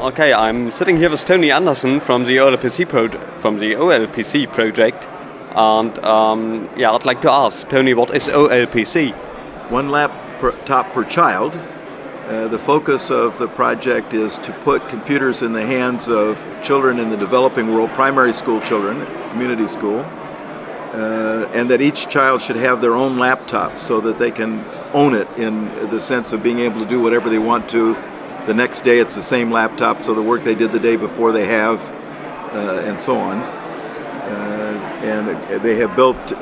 Okay, I'm sitting here with Tony Anderson from the OLPC from the OLPC project, and um, yeah, I'd like to ask Tony, what is OLPC? One laptop per child. Uh, the focus of the project is to put computers in the hands of children in the developing world, primary school children, community school, uh, and that each child should have their own laptop so that they can own it in the sense of being able to do whatever they want to. The next day it's the same laptop, so the work they did the day before they have, uh, and so on. Uh, and they have built uh,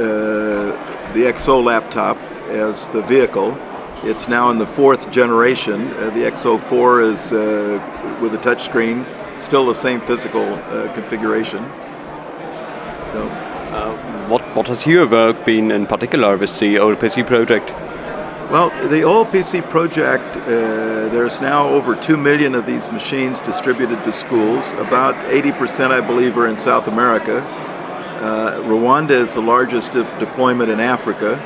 the XO laptop as the vehicle. It's now in the fourth generation. Uh, the XO4 is uh, with a touchscreen, still the same physical uh, configuration. So. what, what has your work been in particular with the OLPC project? Well, the OLPC project, uh, there's now over 2 million of these machines distributed to schools. About 80%, I believe, are in South America. Uh, Rwanda is the largest de deployment in Africa.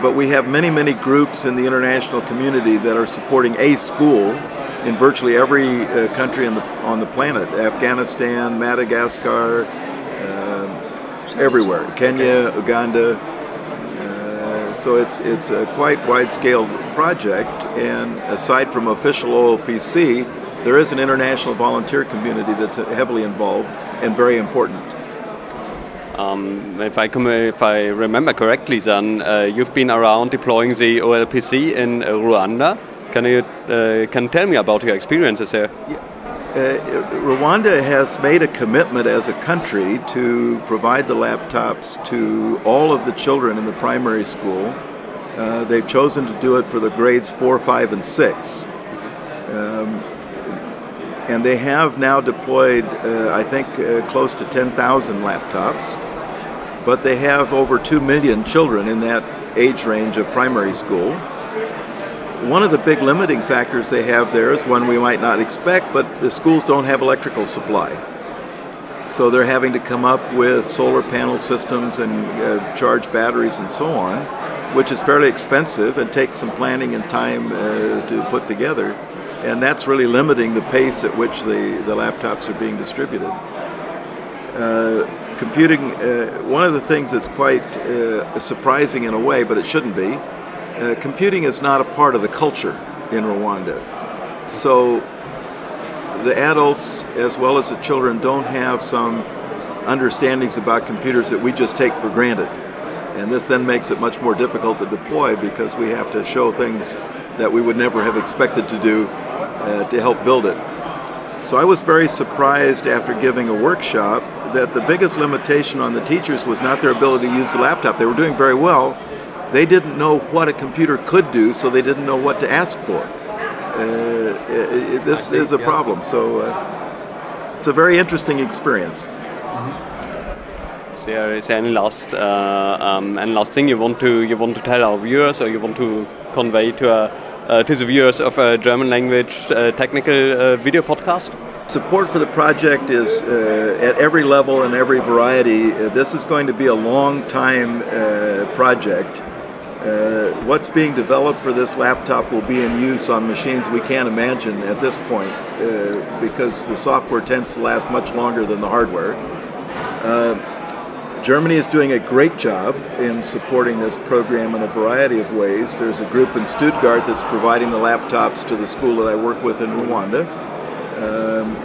But we have many, many groups in the international community that are supporting a school in virtually every uh, country on the, on the planet. Afghanistan, Madagascar, uh, everywhere. Kenya, Uganda, so it's, it's a quite wide-scale project, and aside from official OLPC, there is an international volunteer community that's heavily involved and very important. Um, if, I if I remember correctly, then uh, you've been around deploying the OLPC in Rwanda. Can you uh, can tell me about your experiences there? Yeah. Uh, Rwanda has made a commitment as a country to provide the laptops to all of the children in the primary school. Uh, they've chosen to do it for the grades four, five, and six. Um, and they have now deployed, uh, I think, uh, close to 10,000 laptops. But they have over 2 million children in that age range of primary school. One of the big limiting factors they have there is one we might not expect, but the schools don't have electrical supply. So they're having to come up with solar panel systems and uh, charge batteries and so on, which is fairly expensive and takes some planning and time uh, to put together. And that's really limiting the pace at which the, the laptops are being distributed. Uh, computing, uh, one of the things that's quite uh, surprising in a way, but it shouldn't be, uh, computing is not a part of the culture in Rwanda. So the adults as well as the children don't have some understandings about computers that we just take for granted. And this then makes it much more difficult to deploy because we have to show things that we would never have expected to do uh, to help build it. So I was very surprised after giving a workshop that the biggest limitation on the teachers was not their ability to use the laptop. They were doing very well, they didn't know what a computer could do, so they didn't know what to ask for. Uh, it, this think, is a yeah. problem. So uh, it's a very interesting experience. Mm-hmm. Is there, is there any last uh, um, any last thing you want to you want to tell our viewers, or you want to convey to uh, uh, to the viewers of a German language uh, technical video podcast? Support for the project is at every level and every variety. this is going to be a long time project. Uh, what's being developed for this laptop will be in use on machines we can't imagine at this point uh, because the software tends to last much longer than the hardware. Uh, Germany is doing a great job in supporting this program in a variety of ways. There's a group in Stuttgart that's providing the laptops to the school that I work with in Rwanda. Um,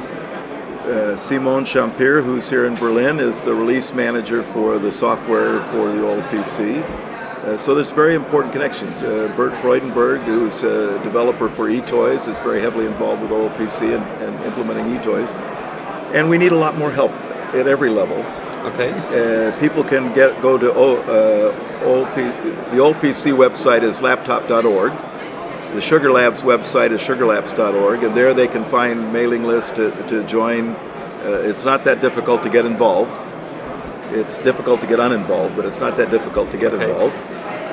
uh, Simon Schampijer, who's here in Berlin, is the release manager for the software for the OLPC. Uh, so there's very important connections. Uh, Bert Freudenberg, who's a developer for eToys, is very heavily involved with OLPC and, and implementing eToys. And we need a lot more help at every level. Okay. Uh, people can get go to o, uh, OLP, the OLPC website is laptop.org. The Sugar Labs website is sugarlabs.org, and there they can find mailing lists to, to join. Uh, it's not that difficult to get involved. It's difficult to get uninvolved, but it's not that difficult to get okay. involved.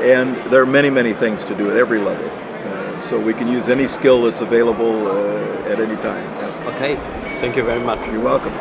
And there are many, many things to do at every level. Uh, so we can use any skill that's available uh, at any time. Okay, thank you very much. You're welcome.